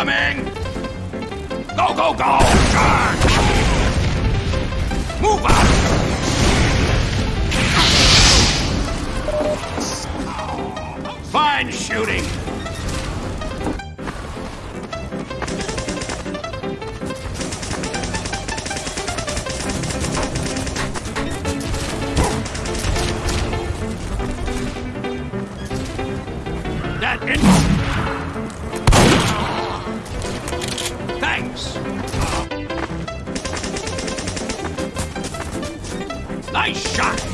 Incoming! Go, go, go! Charge! Move out! Fine shooting! That Nice shot!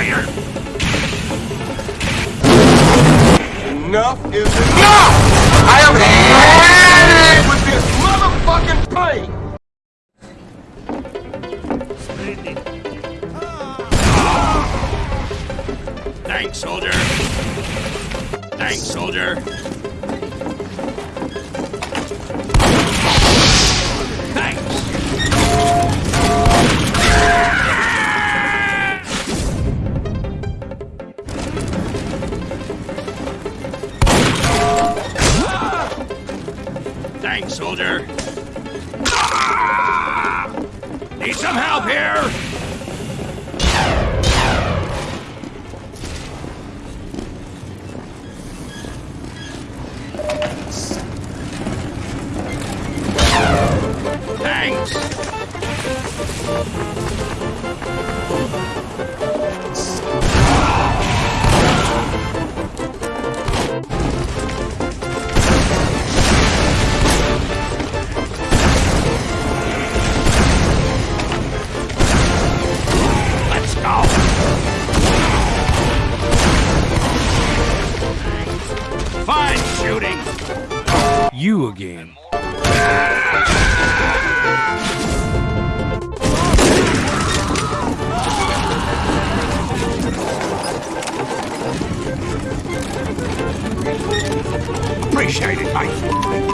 We traitor! Enough is enough! I am had it with this motherfucking pain! Thanks, soldier! Thanks, soldier! Thanks, soldier! Ah! Need some help here! Thanks! You again. Appreciate it, mate.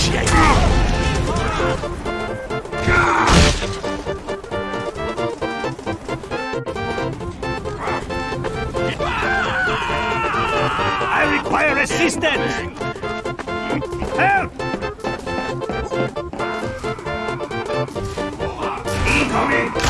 Appreciate. I require assistance! Help! Incoming!